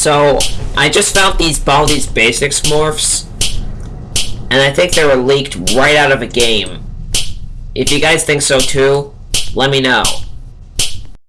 So, I just found these Baldi's Basics morphs, and I think they were leaked right out of a game. If you guys think so too, let me know.